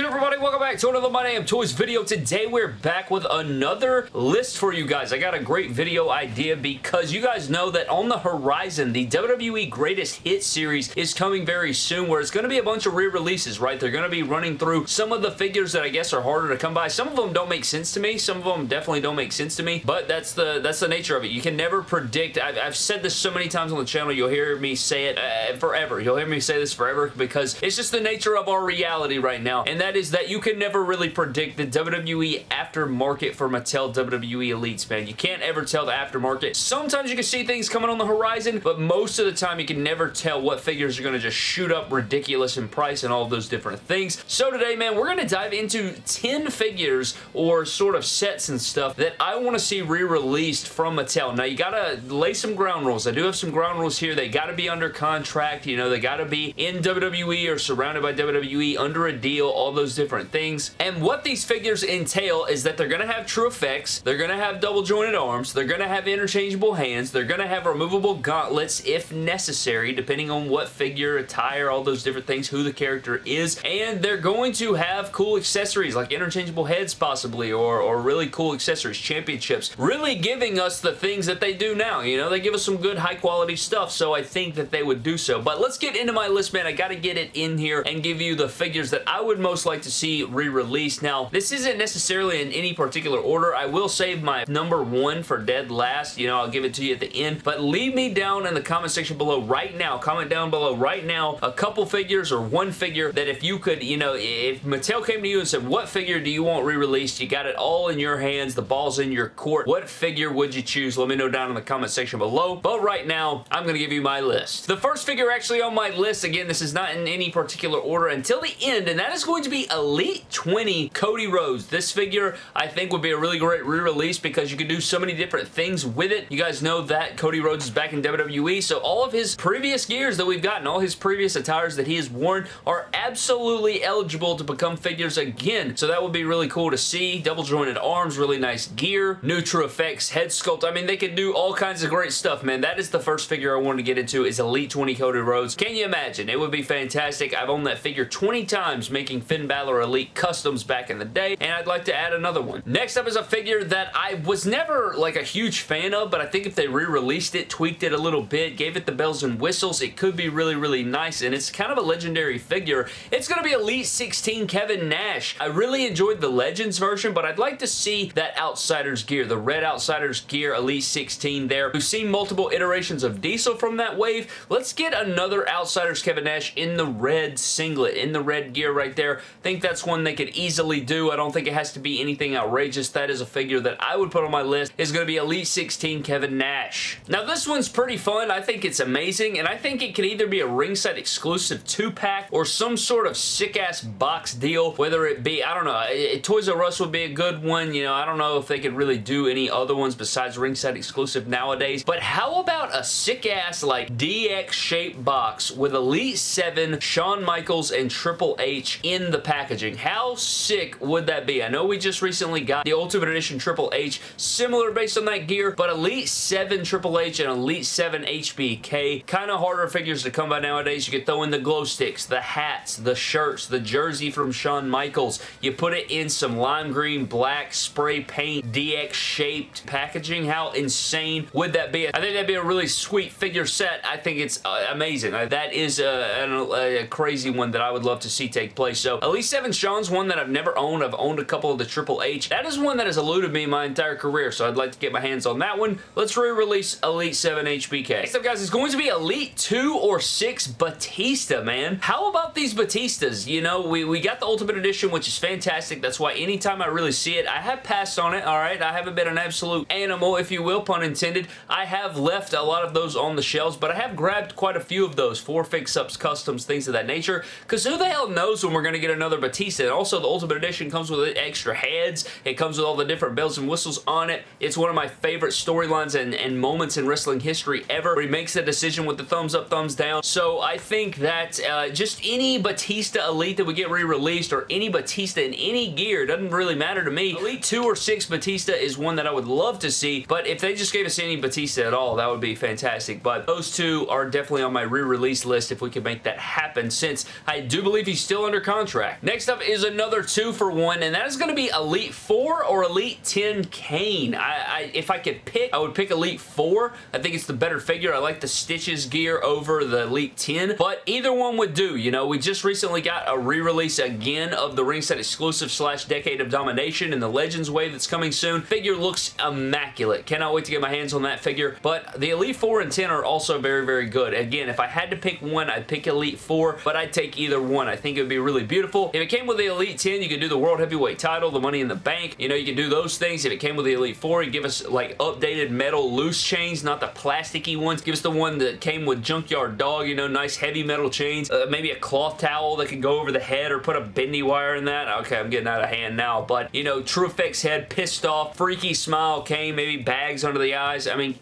good everybody? Welcome back to another My Damn Toys video. Today we're back with another list for you guys. I got a great video idea because you guys know that on the horizon, the WWE Greatest Hits series is coming very soon where it's going to be a bunch of re-releases, right? They're going to be running through some of the figures that I guess are harder to come by. Some of them don't make sense to me. Some of them definitely don't make sense to me, but that's the that's the nature of it. You can never predict. I've, I've said this so many times on the channel. You'll hear me say it uh, forever. You'll hear me say this forever because it's just the nature of our reality right now, and that is that you can never really predict the WWE aftermarket for Mattel WWE Elites, man. You can't ever tell the aftermarket. Sometimes you can see things coming on the horizon, but most of the time you can never tell what figures are going to just shoot up ridiculous in price and all those different things. So today, man, we're going to dive into 10 figures or sort of sets and stuff that I want to see re-released from Mattel. Now, you got to lay some ground rules. I do have some ground rules here. They got to be under contract. You know, they got to be in WWE or surrounded by WWE under a deal, all those different things. And what these figures entail is that they're going to have TrueFX, they're going to have double jointed arms, they're going to have interchangeable hands, they're going to have removable gauntlets if necessary, depending on what figure, attire, all those different things, who the character is, and they're going to have cool accessories like interchangeable heads possibly, or, or really cool accessories, championships, really giving us the things that they do now, you know, they give us some good high quality stuff, so I think that they would do so. But let's get into my list, man. I got to get it in here and give you the figures that I would most like to see re-released. Now, this isn't necessarily in any particular order. I will save my number one for dead last. You know, I'll give it to you at the end. But leave me down in the comment section below right now. Comment down below right now a couple figures or one figure that if you could, you know, if Mattel came to you and said, what figure do you want re-released? You got it all in your hands. The ball's in your court. What figure would you choose? Let me know down in the comment section below. But right now, I'm going to give you my list. The first figure actually on my list, again, this is not in any particular order until the end, and that is going to be Elite 20 Cody Rhodes. This figure, I think, would be a really great re-release because you can do so many different things with it. You guys know that Cody Rhodes is back in WWE, so all of his previous gears that we've gotten, all his previous attires that he has worn are absolutely eligible to become figures again. So that would be really cool to see. Double jointed arms, really nice gear, TrueFX head sculpt. I mean, they could do all kinds of great stuff, man. That is the first figure I wanted to get into is Elite 20 Cody Rhodes. Can you imagine? It would be fantastic. I've owned that figure 20 times making Finn Balor Elite customs back in the day, and I'd like to add another one. Next up is a figure that I was never like a huge fan of, but I think if they re-released it, tweaked it a little bit, gave it the bells and whistles, it could be really, really nice, and it's kind of a legendary figure. It's going to be Elite 16 Kevin Nash. I really enjoyed the Legends version, but I'd like to see that Outsiders gear, the red Outsiders gear Elite 16 there. We've seen multiple iterations of Diesel from that wave. Let's get another Outsiders Kevin Nash in the red singlet, in the red gear right there. Think that's one they could easily do. I don't think it has to be anything outrageous. That is a figure that I would put on my list. Is going to be Elite 16 Kevin Nash. Now this one's pretty fun. I think it's amazing and I think it could either be a ringside exclusive 2-pack or some sort of sick-ass box deal. Whether it be, I don't know, Toys R Us would be a good one. You know, I don't know if they could really do any other ones besides ringside exclusive nowadays. But how about a sick-ass like DX shaped box with Elite 7, Shawn Michaels, and Triple H in the packaging? How sick would that be? I know we just recently got the Ultimate Edition Triple H, similar based on that gear, but Elite 7 Triple H and Elite 7 HBK, kind of harder figures to come by nowadays. You could throw in the glow sticks, the hats, the shirts, the jersey from Shawn Michaels. You put it in some lime green, black, spray paint, DX shaped packaging. How insane would that be? I think that'd be a really sweet figure set. I think it's uh, amazing. Uh, that is a, a, a, crazy one that I would love to see take place. So Elite 7 Shawn's one that I've never owned. I've owned a couple of the Triple H. That is one that has eluded me my entire career, so I'd like to get my hands on that one. Let's re-release Elite 7 HBK. Next up, guys, it's going to be Elite 2 or 6 Batista, man. How about these Batistas? You know, we, we got the Ultimate Edition, which is fantastic. That's why anytime I really see it, I have passed on it, all right? I haven't been an absolute animal, if you will, pun intended. I have left a lot of those on the shelves, but I have grabbed quite a few of those for fix-ups, customs, things of that nature, because who the hell knows when we're going to get another Batista? And also, the Ultimate Edition comes with extra heads. It comes with all the different bells and whistles on it. It's one of my favorite storylines and, and moments in wrestling history ever, where he makes the decision with the thumbs up, thumbs down. So I think that uh, just any Batista Elite that we get re-released or any Batista in any gear doesn't really matter to me. Elite 2 or 6 Batista is one that I would love to see, but if they just gave us any Batista at all, that would be fantastic. But those two are definitely on my re-release list if we could make that happen, since I do believe he's still under contract. Next up is another two for one, and that is going to be Elite 4 or Elite 10 Kane. I, I, if I could pick, I would pick Elite 4. I think it's the better figure. I like the Stitches gear over the Elite 10, but either one would do. You know, we just recently got a re-release again of the Ringside exclusive slash Decade of Domination and the Legends wave that's coming soon. Figure looks immaculate. Cannot wait to get my hands on that figure, but the Elite 4 and 10 are also very, very good. Again, if I had to pick one, I'd pick Elite 4, but I'd take either one. I think it would be really beautiful. If it came with the Elite 10, you could do the World Heavyweight title, the Money in the Bank. You know, you could do those things. If it came with the Elite 4, you give us like updated metal loose chains, not the plasticky ones. Give us the one that came with Junkyard Dog, you know, nice heavy metal chains. Uh, maybe a cloth towel that can go over the head or put a bendy wire in that. Okay, I'm getting out of hand now, but, you know, TrueFX head, pissed off, freaky smile came, maybe bags under the eyes. I mean,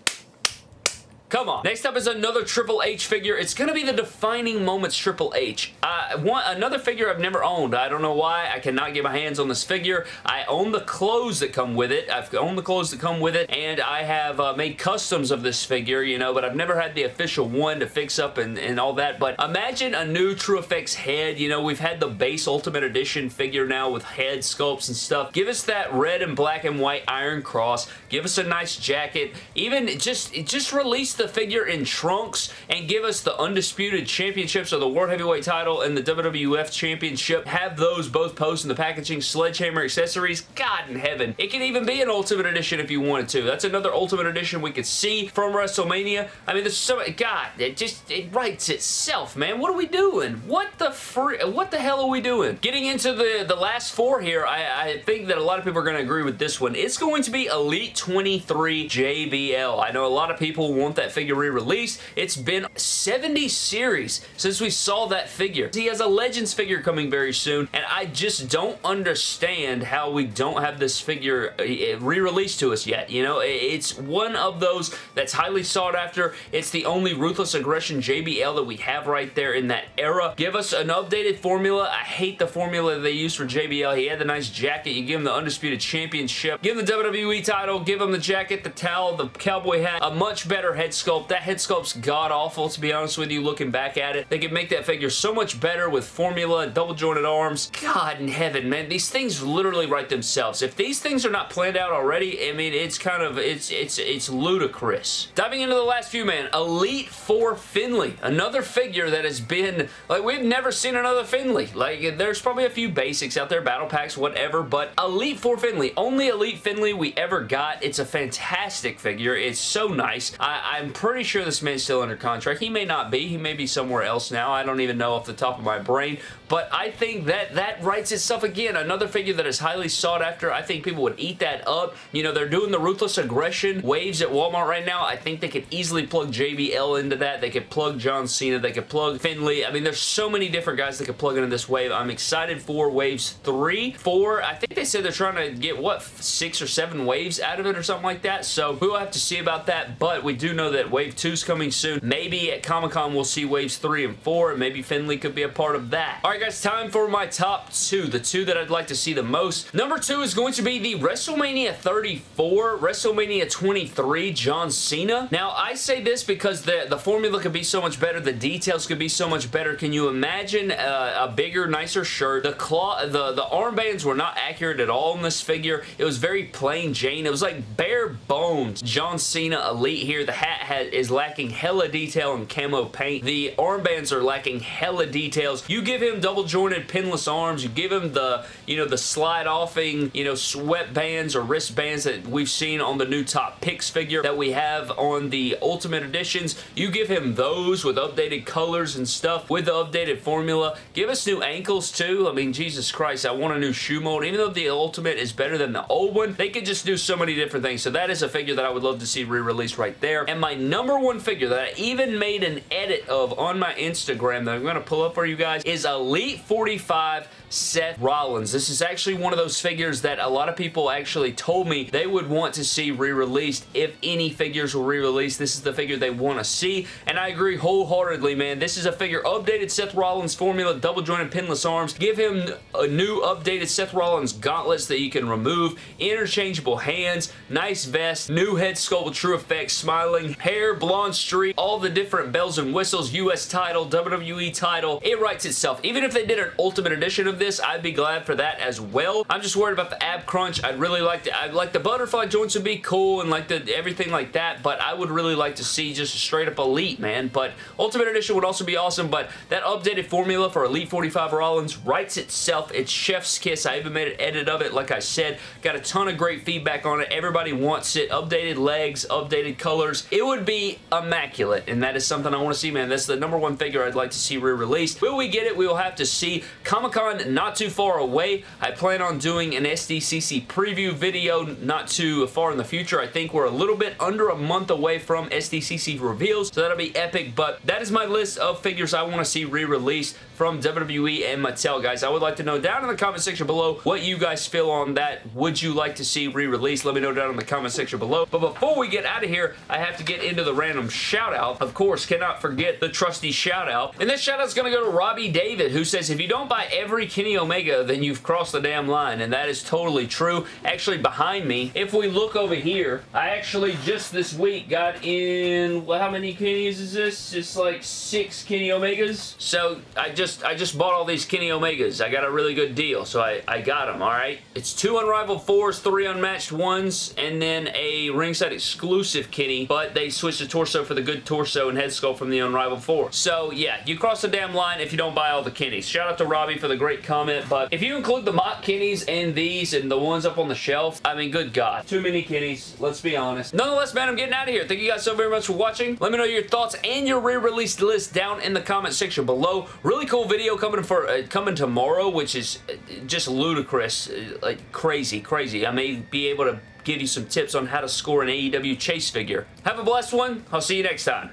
Come on. Next up is another Triple H figure. It's going to be the Defining Moments Triple H. Uh, one, another figure I've never owned. I don't know why. I cannot get my hands on this figure. I own the clothes that come with it. I've owned the clothes that come with it, and I have uh, made customs of this figure, you know, but I've never had the official one to fix up and, and all that. But imagine a new TrueFX head. You know, we've had the base Ultimate Edition figure now with head sculpts and stuff. Give us that red and black and white Iron Cross. Give us a nice jacket. Even just, just release the figure in trunks and give us the Undisputed Championships of the World Heavyweight title and the WWF Championship. Have those both post in the packaging. Sledgehammer accessories. God in heaven. It can even be an Ultimate Edition if you wanted to. That's another Ultimate Edition we could see from WrestleMania. I mean, there's so God, it just, it writes itself, man. What are we doing? What the free, what the hell are we doing? Getting into the, the last four here, I, I think that a lot of people are going to agree with this one. It's going to be Elite 23 JBL. I know a lot of people want that figure re-released. It's been 70 series since we saw that figure. He has a Legends figure coming very soon, and I just don't understand how we don't have this figure uh, re-released to us yet. You know, it's one of those that's highly sought after. It's the only Ruthless Aggression JBL that we have right there in that era. Give us an updated formula. I hate the formula they use for JBL. He had the nice jacket. You give him the Undisputed Championship. Give him the WWE title. Give him the jacket, the towel, the cowboy hat. A much better head sculpt. That head sculpt's god-awful, to be honest with you, looking back at it. They could make that figure so much better with formula, double jointed arms. God in heaven, man. These things literally write themselves. If these things are not planned out already, I mean, it's kind of, it's, it's, it's ludicrous. Diving into the last few, man. Elite 4 Finlay. Another figure that has been, like, we've never seen another Finlay. Like, there's probably a few basics out there, battle packs, whatever, but Elite 4 Finlay. Only Elite Finlay we ever got. It's a fantastic figure. It's so nice. I, I'm pretty sure this man's still under contract. He may not be. He may be somewhere else now. I don't even know off the top of my brain, but I think that that writes itself again. Another figure that is highly sought after. I think people would eat that up. You know, they're doing the Ruthless Aggression waves at Walmart right now. I think they could easily plug JBL into that. They could plug John Cena. They could plug Finlay. I mean, there's so many different guys that could plug into this wave. I'm excited for waves three, four. I think they said they're trying to get, what, six or seven waves out of it or something like that. So we'll have to see about that, but we do know that wave two is coming soon. Maybe at Comic-Con we'll see waves three and four, maybe Finlay could be a part of that. All right, guys, time for my top two, the two that I'd like to see the most. Number two is going to be the WrestleMania 34, WrestleMania 23 John Cena. Now, I say this because the, the formula could be so much better, the details could be so much better. Can you imagine uh, a bigger, nicer shirt? The claw, the, the armbands were not accurate at all in this figure. It was very plain Jane. It was like bare bones. John Cena Elite here. The hat has, is lacking hella detail and camo paint. The armbands are lacking hella details. You give him double jointed pinless arms. You give him the, you know, the slide offing, you know, sweatbands or wristbands that we've seen on the new Top Picks figure that we have on the Ultimate Editions. You give him those with updated colors and stuff with the updated formula. Give us new ankles too. I mean, Jesus Christ, I want a new shoe mold. Even though the Ultimate is better than the old one, they could just do so many different things. So that is a figure that I would love to see re-released right there. And my number one figure that I even made an edit of on my Instagram that I'm going to pull up for you guys is Elite 45 Seth Rollins. This is actually one of those figures that a lot of people actually told me they would want to see re-released if any figures were re-released. This is the figure they want to see, and I agree wholeheartedly, man. This is a figure updated Seth Rollins formula, double jointed pinless arms. Give him a new updated Seth Rollins gauntlets that you can remove, interchangeable hands, nice vest, new head sculpt with TrueFX, smiling, hair, blonde streak, all the different bells and whistles, US title, WWE title. It writes itself. Even if if they did an Ultimate Edition of this, I'd be glad for that as well. I'm just worried about the ab crunch. I'd really like to, I'd like the butterfly joints would be cool and like the everything like that, but I would really like to see just a straight up Elite, man. But Ultimate Edition would also be awesome, but that updated formula for Elite 45 Rollins writes itself. It's chef's kiss. I even made an edit of it, like I said. Got a ton of great feedback on it. Everybody wants it. Updated legs, updated colors. It would be immaculate, and that is something I want to see, man. That's the number one figure I'd like to see re-released. Will we get it? We will have to see. Comic-Con not too far away. I plan on doing an SDCC preview video not too far in the future. I think we're a little bit under a month away from SDCC reveals, so that'll be epic, but that is my list of figures I want to see re-released from WWE and Mattel, guys. I would like to know down in the comment section below what you guys feel on that. Would you like to see re-released? Let me know down in the comment section below. But before we get out of here, I have to get into the random shout-out. Of course, cannot forget the trusty shout-out. And this shout-out is going to go to Robbie David, who says, if you don't buy every Kenny Omega, then you've crossed the damn line. And that is totally true. Actually, behind me, if we look over here, I actually just this week got in, well, how many Kennys is this? It's like six Kenny Omegas. So I just I just bought all these Kenny Omegas. I got a really good deal, so I, I got them, alright? It's two Unrivaled 4s, three Unmatched 1s, and then a ringside exclusive Kenny, but they switched the torso for the good torso and head sculpt from the Unrivaled 4. So, yeah, you cross the damn line if you don't buy all the Kennys. Shout out to Robbie for the great comment, but if you include the mock Kennys and these and the ones up on the shelf, I mean, good God. Too many Kennys, let's be honest. Nonetheless, man, I'm getting out of here. Thank you guys so very much for watching. Let me know your thoughts and your re-release list down in the comment section below. Really cool cool video coming for uh, coming tomorrow, which is uh, just ludicrous, uh, like crazy, crazy. I may be able to give you some tips on how to score an AEW chase figure. Have a blessed one. I'll see you next time.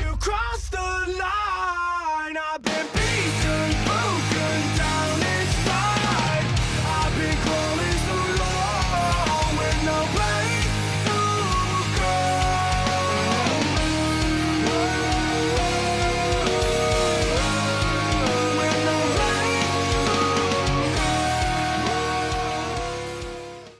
You